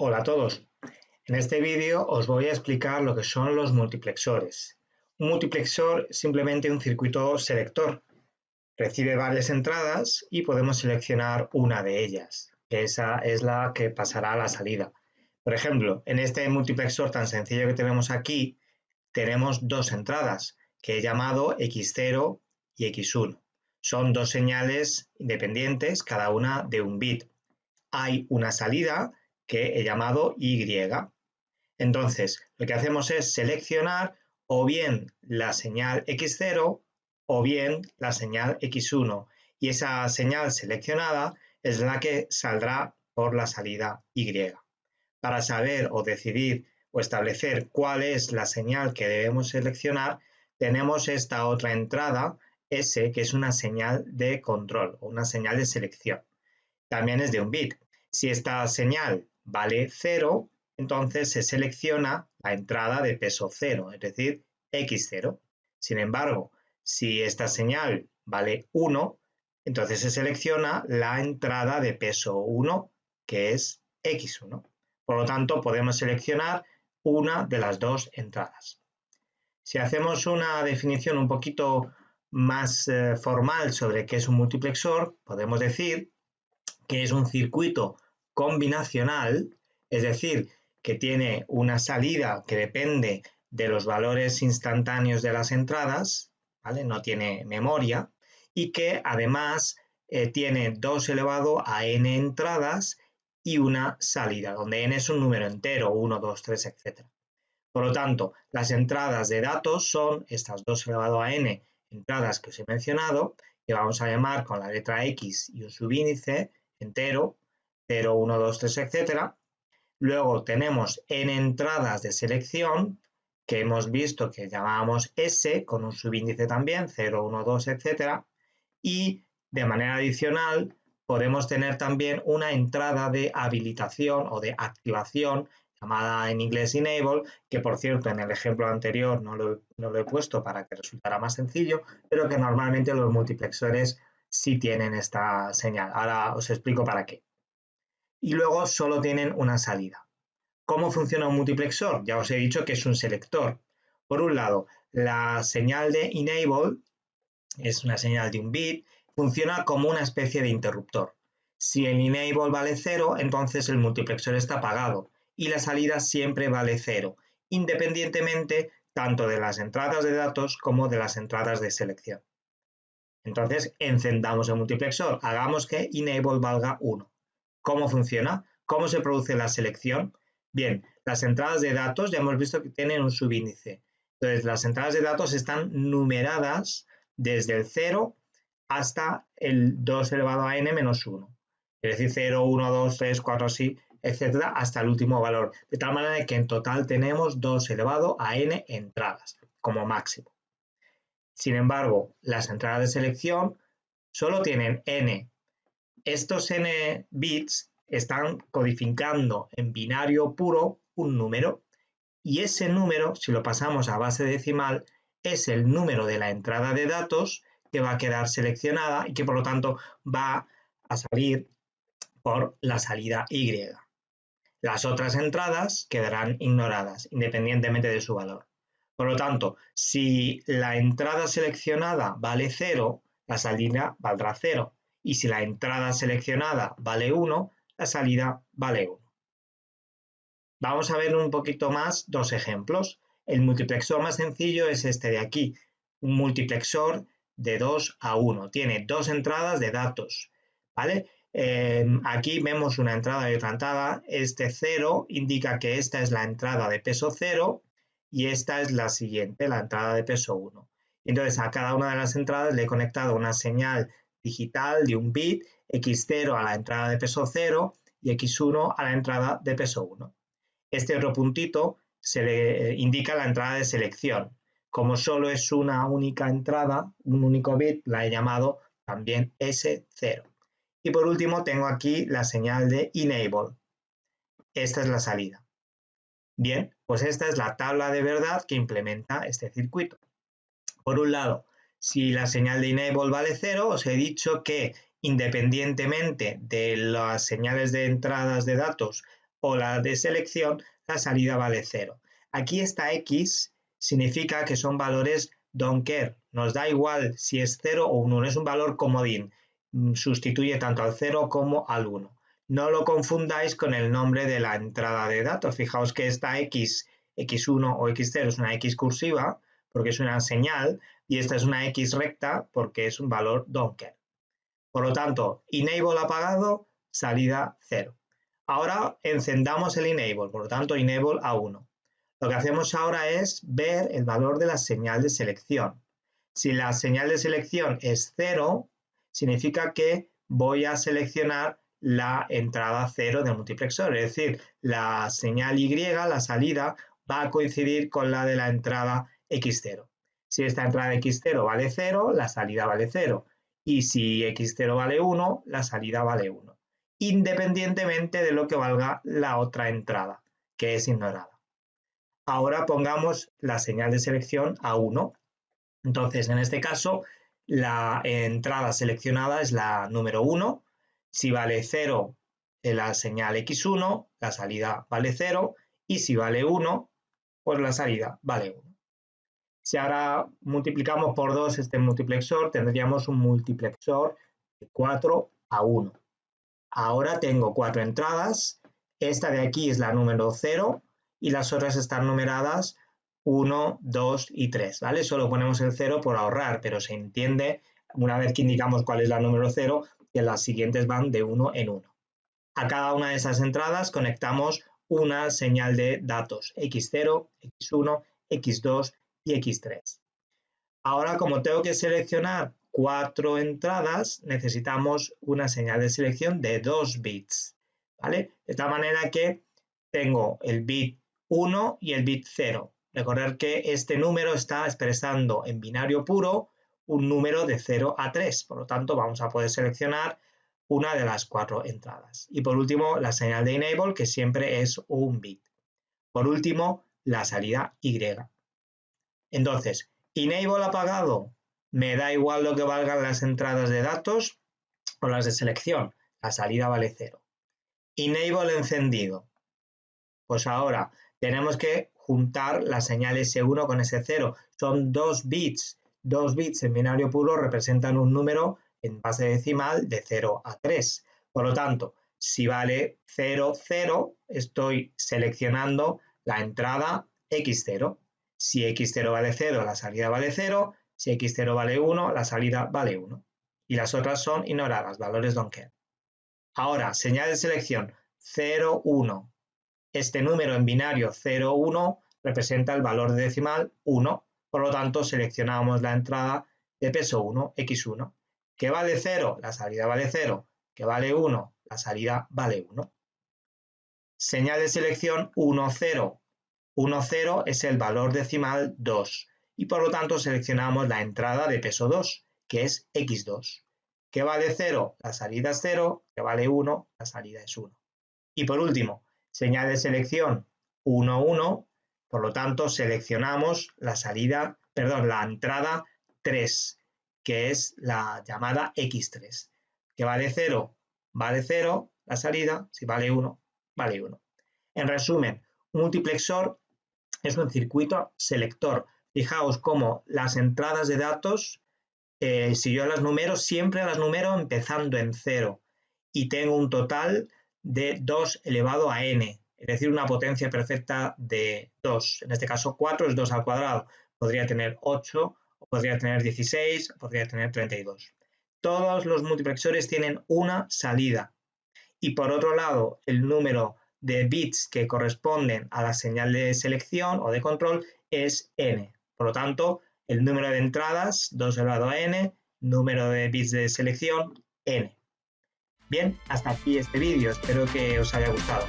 Hola a todos. En este vídeo os voy a explicar lo que son los multiplexores. Un multiplexor es simplemente un circuito selector. Recibe varias entradas y podemos seleccionar una de ellas, esa es la que pasará a la salida. Por ejemplo, en este multiplexor tan sencillo que tenemos aquí, tenemos dos entradas, que he llamado X0 y X1. Son dos señales independientes, cada una de un bit. Hay una salida que he llamado Y. Entonces, lo que hacemos es seleccionar o bien la señal X0 o bien la señal X1 y esa señal seleccionada es la que saldrá por la salida Y. Para saber o decidir o establecer cuál es la señal que debemos seleccionar, tenemos esta otra entrada S que es una señal de control o una señal de selección. También es de un bit. Si esta señal vale 0, entonces se selecciona la entrada de peso 0, es decir, x0. Sin embargo, si esta señal vale 1, entonces se selecciona la entrada de peso 1, que es x1. Por lo tanto, podemos seleccionar una de las dos entradas. Si hacemos una definición un poquito más eh, formal sobre qué es un multiplexor, podemos decir que es un circuito combinacional, es decir, que tiene una salida que depende de los valores instantáneos de las entradas, ¿vale? no tiene memoria, y que además eh, tiene 2 elevado a n entradas y una salida, donde n es un número entero, 1, 2, 3, etc. Por lo tanto, las entradas de datos son estas 2 elevado a n entradas que os he mencionado, que vamos a llamar con la letra X y un subíndice entero, 0, 1, 2, 3, etc. Luego tenemos n entradas de selección, que hemos visto que llamábamos S, con un subíndice también, 0, 1, 2, etc. Y de manera adicional podemos tener también una entrada de habilitación o de activación llamada en inglés enable, que por cierto en el ejemplo anterior no lo, no lo, he puesto para que resultara más sencillo, pero que normalmente los multiplexores sí tienen esta señal. Ahora os explico para qué y luego solo tienen una salida. ¿Cómo funciona un multiplexor? Ya os he dicho que es un selector. Por un lado, la señal de enable es una señal de un bit, funciona como una especie de interruptor. Si el enable vale 0, entonces el multiplexor está apagado y la salida siempre vale 0, independientemente tanto de las entradas de datos como de las entradas de selección. Entonces, encendamos el multiplexor, hagamos que enable valga 1. ¿Cómo funciona? ¿Cómo se produce la selección? Bien, las entradas de datos ya hemos visto que tienen un subíndice. Entonces, las entradas de datos están numeradas desde el 0 hasta el 2 elevado a n menos 1. Es decir, 0, 1, 2, 3, 4, así, etcétera, hasta el último valor. De tal manera que en total tenemos 2 elevado a n entradas como máximo. Sin embargo, las entradas de selección solo tienen n estos n bits están codificando en binario puro un número y ese número, si lo pasamos a base decimal, es el número de la entrada de datos que va a quedar seleccionada y que por lo tanto va a salir por la salida Y. Las otras entradas quedarán ignoradas independientemente de su valor. Por lo tanto, si la entrada seleccionada vale 0, la salida valdrá 0 y si la entrada seleccionada vale 1, la salida vale 1. Vamos a ver un poquito más dos ejemplos. El multiplexor más sencillo es este de aquí, un multiplexor de 2 a 1. Tiene dos entradas de datos. ¿vale? Em, aquí vemos una entrada y. Este 0 indica que esta es la entrada de peso 0 y esta es la siguiente, la entrada de peso 1. Entonces a cada una de las entradas le he conectado una señal digital de un bit, x0 a la entrada de peso 0 y x1 a la entrada de peso 1. Este otro puntito se le indica la entrada de selección. Como solo es una única entrada, un único bit, la he llamado también S0. Y por último tengo aquí la señal de enable. Esta es la salida. Bien, pues esta es la tabla de verdad que implementa este circuito. Por un lado, si la señal de enable vale 0, os he dicho que independientemente de las señales de entradas de datos o la de selección, la salida vale 0. Aquí esta X significa que son valores don't care. Nos da igual si es 0 o 1, es un valor comodín. Mm, sustituye tanto al 0 como al 1. No lo confundáis con el nombre de la entrada de datos. Fijaos que esta X, X1 o X0 es una X cursiva porque es una señal y esta es una X recta porque es un valor don't care. Por lo tanto, enable apagado, salida 0. Ahora encendamos el enable, por lo tanto enable a 1. Lo que hacemos ahora es ver el valor de la señal de selección. Si la señal de selección es 0, significa que voy a seleccionar la entrada 0 del multiplexor, es decir, la señal Y, la salida, va a coincidir con la de la entrada X0. Si esta entrada X0 vale 0, la salida vale 0. Y si X0 vale 1, la salida vale 1. Independientemente de lo que valga la otra entrada, que es ignorada. Ahora pongamos la señal de selección a 1. Entonces, en este caso, la entrada seleccionada es la número 1. Si vale 0, la señal X1, la salida vale 0. Y si vale 1, pues la salida vale 1. Si ahora multiplicamos por 2 este multiplexor, tendríamos un multiplexor de 4 a 1. Ahora tengo cuatro entradas. Esta de aquí es la número 0 y las otras están numeradas 1, 2 y 3. ¿vale? Solo ponemos el 0 por ahorrar, pero se entiende una vez que indicamos cuál es la número 0 que las siguientes van de 1 en 1. A cada una de esas entradas conectamos una señal de datos X0, X1, X2 X3. Ahora, como tengo que seleccionar cuatro entradas, necesitamos una señal de selección de dos bits. ¿vale? De tal manera que tengo el bit 1 y el bit 0. Recordar que este número está expresando en binario puro un número de 0 a 3. Por lo tanto, vamos a poder seleccionar una de las cuatro entradas. Y por último, la señal de enable, que siempre es un bit. Por último, la salida Y. Entonces, enable apagado, me da igual lo que valgan las entradas de datos o las de selección. La salida vale cero. Enable encendido. Pues ahora tenemos que juntar la señal S1 con S0. Son dos bits. Dos bits en binario puro representan un número en base decimal de 0 a 3. Por lo tanto, si vale 0, 0, estoy seleccionando la entrada X0. Si x0 vale 0, la salida vale 0. Si x0 vale 1, la salida vale 1. Y las otras son ignoradas, valores don't care. Ahora, señal de selección 0, 1. Este número en binario 0, 1 representa el valor de decimal 1. Por lo tanto, seleccionamos la entrada de peso 1, x1. ¿Qué vale 0? La salida vale 0. ¿Qué vale 1? La salida vale 1. Señal de selección 1, 0. 1, 0 es el valor decimal 2 y por lo tanto seleccionamos la entrada de peso 2, que es x2. ¿Qué vale 0? La salida es 0, que vale 1, la salida es 1. Y por último, señal de selección 1, 1, por lo tanto seleccionamos la salida, perdón, la entrada 3, que es la llamada x3. ¿Qué vale 0? Vale 0, la salida, si vale 1, vale 1. En resumen, un multiplexor es un circuito selector. Fijaos cómo las entradas de datos, eh, si yo las numero, siempre las numero empezando en cero y tengo un total de 2 elevado a n, es decir, una potencia perfecta de 2. En este caso 4 es 2 al cuadrado. Podría tener 8, podría tener 16, podría tener 32. Todos los multiplexores tienen una salida. Y por otro lado, el número de bits que corresponden a la señal de selección o de control es n. Por lo tanto, el número de entradas, 2 elevado a n, número de bits de selección, n. Bien, hasta aquí este vídeo, espero que os haya gustado.